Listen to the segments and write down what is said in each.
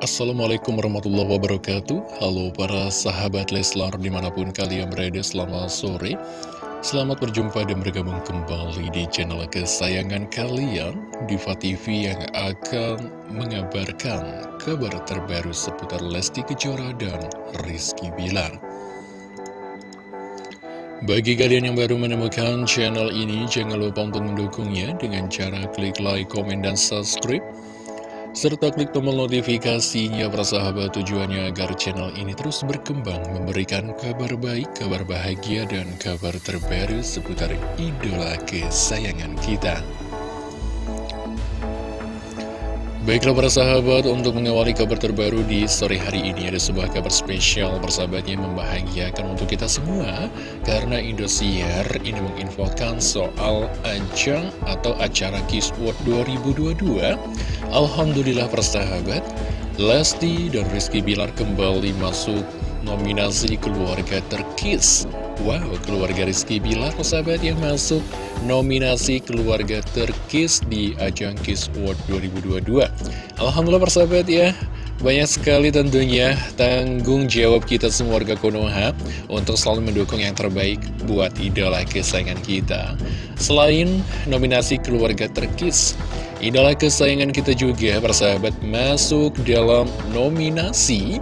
Assalamualaikum warahmatullahi wabarakatuh. Halo para sahabat Leslar di mana pun kalian berada selamat sore. Selamat berjumpa dan bergabung kembali di channel kesayangan kalian Diva TV yang akan mengabarkan kabar terbaru seputar Lesti Kejora dan Rizky Bilar. Bagi kalian yang baru menemukan channel ini, jangan lupa untuk mendukungnya dengan cara klik like, komen, dan subscribe serta klik tombol notifikasinya persahabat tujuannya agar channel ini terus berkembang memberikan kabar baik, kabar bahagia, dan kabar terbaru seputar idola kesayangan kita. Baiklah para sahabat, untuk mengawali kabar terbaru di sore hari ini ada sebuah kabar spesial persahabatnya membahagiakan untuk kita semua. Karena Indosiar ini menginfokan soal ajang atau acara Kiss World 2022 Alhamdulillah persahabat, Lesti dan Rizky Bilar kembali masuk nominasi keluarga terkis Wow, keluarga Rizky Bilar, sahabat yang masuk nominasi keluarga terkis di ajang Kiss World 2022. Alhamdulillah persahabat ya, banyak sekali tentunya tanggung jawab kita semua warga Konoha untuk selalu mendukung yang terbaik buat idola kesayangan kita. Selain nominasi keluarga terkis, idola kesayangan kita juga persahabat masuk dalam nominasi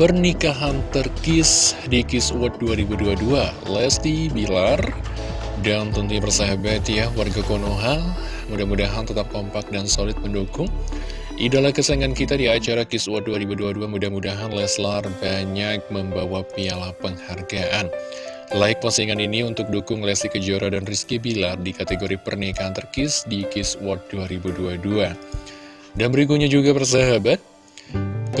Pernikahan terkis di Kiss World 2022 Lesti Bilar Dan tentunya bersahabat ya warga Konoha. Mudah-mudahan tetap kompak dan solid mendukung Idola kesayangan kita di acara Kiss World 2022 Mudah-mudahan Leslar banyak membawa piala penghargaan. Like postingan ini untuk dukung Lesti Kejora dan Rizky Bilar di kategori pernikahan terkis di Kiss World 2022 Dan berikutnya juga persahabat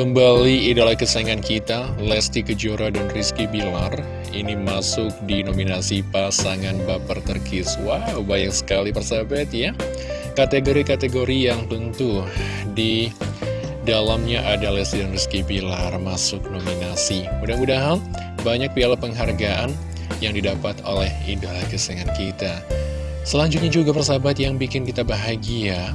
Kembali idola kesayangan kita, Lesti Kejora dan Rizky Bilar, ini masuk di nominasi pasangan baper terkis. Wow, banyak sekali persahabat ya. Kategori-kategori yang tentu di dalamnya ada Lesti dan Rizky Bilar masuk nominasi. Mudah-mudahan banyak piala penghargaan yang didapat oleh idola kesayangan kita. Selanjutnya juga persahabat yang bikin kita bahagia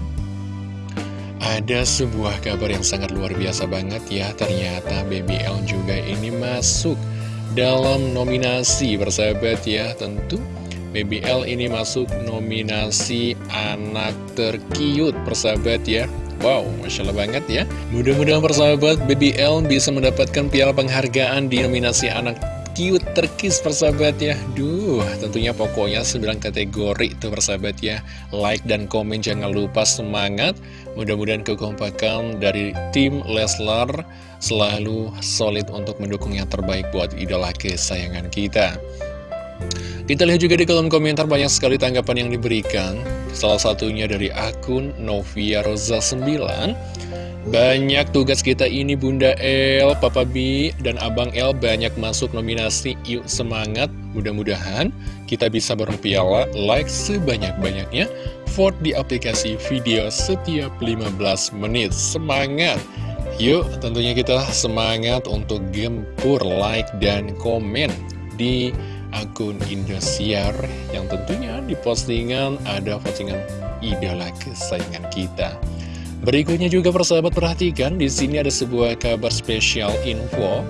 ada sebuah kabar yang sangat luar biasa banget ya Ternyata BBL juga ini masuk dalam nominasi bersahabat ya. Tentu BBL ini masuk nominasi anak terkiut persahabat ya. Wow, Masya Allah banget ya. Mudah-mudahan persahabat BBL bisa mendapatkan piala penghargaan di nominasi anak cute terkis persahabat ya. Duh tentunya pokoknya 9 kategori itu persahabat ya. Like dan komen jangan lupa semangat. Mudah-mudahan kekompakan dari tim Leslar Selalu solid untuk mendukung yang terbaik buat idola kesayangan kita kita lihat juga di kolom komentar banyak sekali tanggapan yang diberikan. Salah satunya dari akun Novia Rosa 9 banyak tugas kita ini Bunda El, Papa B, dan Abang El banyak masuk nominasi. Yuk semangat. Mudah-mudahan kita bisa bareng piala like sebanyak-banyaknya. Vote di aplikasi video setiap 15 menit. Semangat! Yuk tentunya kita semangat untuk gempur like dan komen di akun Indosiar Yang tentunya di postingan ada postingan idola kesayangan kita Berikutnya juga persahabat perhatikan di sini ada sebuah kabar spesial info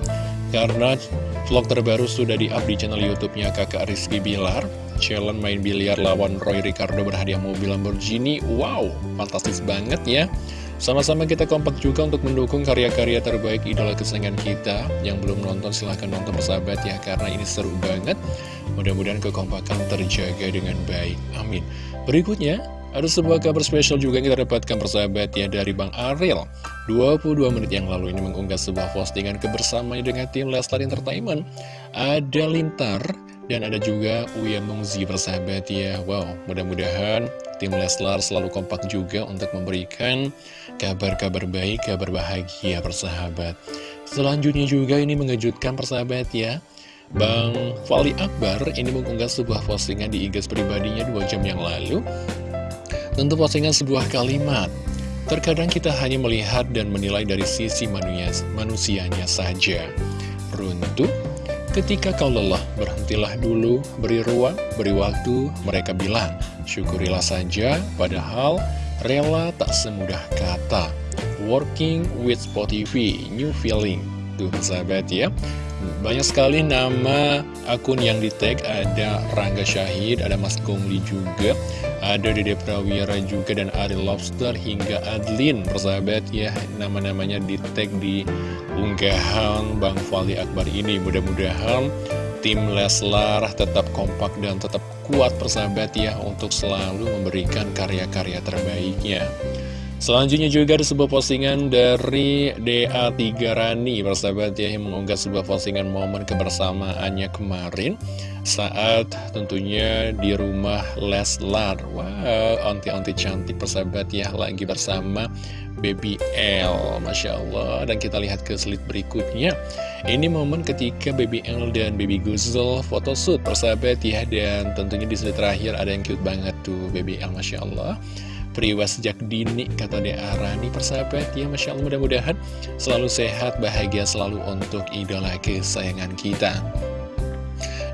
karena vlog terbaru sudah di-up di channel YouTube-nya Kakak Rizky Bilar. Challenge main biliar lawan Roy Ricardo berhadiah mobil Lamborghini. Wow, fantastis banget ya. Sama-sama kita kompak juga untuk mendukung karya-karya terbaik idola kesayangan kita. Yang belum nonton silahkan nonton persahabat ya Karena ini seru banget. Mudah-mudahan kekompakan terjaga dengan baik. Amin. Berikutnya ada sebuah kabar spesial juga yang kita dapatkan persahabat ya dari Bang Ariel. 22 menit yang lalu ini mengunggah sebuah postingan kebersamaan dengan tim Lestar Entertainment. Ada Lintar dan ada juga Uya Mungzi persahabat ya. Wow mudah-mudahan tim Leslar selalu kompak juga untuk memberikan kabar-kabar baik, kabar bahagia persahabat. Selanjutnya juga ini mengejutkan persahabat ya. Bang Fali Akbar ini mengunggah sebuah postingan di IG pribadinya dua jam yang lalu. Tentu postingan sebuah kalimat. Terkadang kita hanya melihat dan menilai dari sisi manusia, manusianya saja. Runtuh Ketika kau lelah, berhentilah dulu, beri ruang, beri waktu, mereka bilang, syukurilah saja, padahal rela tak semudah kata. Working with TV, New Feeling. Tuh sahabat ya. Banyak sekali nama akun yang di tag Ada Rangga Syahid, ada Mas Gongli juga Ada Dede Prawira juga dan Ari Lobster hingga Adlin. Persahabat ya, nama-namanya di tag di unggahan Bang Fali Akbar ini. Mudah-mudahan tim Leslar tetap kompak dan tetap kuat persahabat ya Untuk selalu memberikan karya-karya terbaiknya Selanjutnya juga ada sebuah postingan dari DA3 Rani Persahabat ya yang mengunggah sebuah postingan momen kebersamaannya kemarin Saat tentunya di rumah Leslar. Wow, onti-onti cantik persahabat ya lagi bersama Baby L Masya Allah. Dan kita lihat ke slide berikutnya. Ini momen ketika Baby L dan Baby Guzel photoshoot persahabat ya. Dan tentunya di slide terakhir ada yang cute banget tuh Baby L Masya Allah Priwa sejak dini, kata Dea Rani persahabat. Ya Masya Allah mudah-mudahan selalu sehat, bahagia selalu untuk idola kesayangan kita.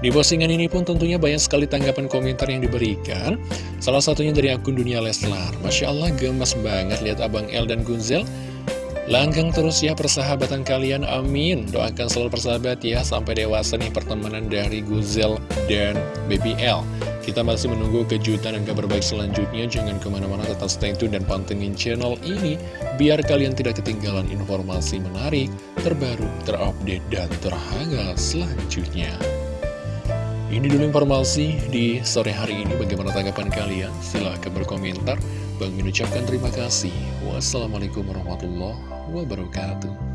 Di postingan ini pun tentunya banyak sekali tanggapan komentar yang diberikan. Salah satunya dari akun Dunia Leslar. Masya Allah gemas banget lihat Abang El dan Gunzel Langgang terus ya persahabatan kalian, amin Doakan selalu persahabat ya Sampai dewasa nih pertemanan dari Guzel dan Baby L kita masih menunggu kejutan dan kabar baik selanjutnya. Jangan ke mana-mana tetap stay tune dan pantengin channel ini. Biar kalian tidak ketinggalan informasi menarik, terbaru, terupdate, dan terhangat selanjutnya. Ini dulu informasi di sore hari ini. Bagaimana tanggapan kalian? Silahkan berkomentar. Bang mengucapkan terima kasih. Wassalamualaikum warahmatullahi wabarakatuh.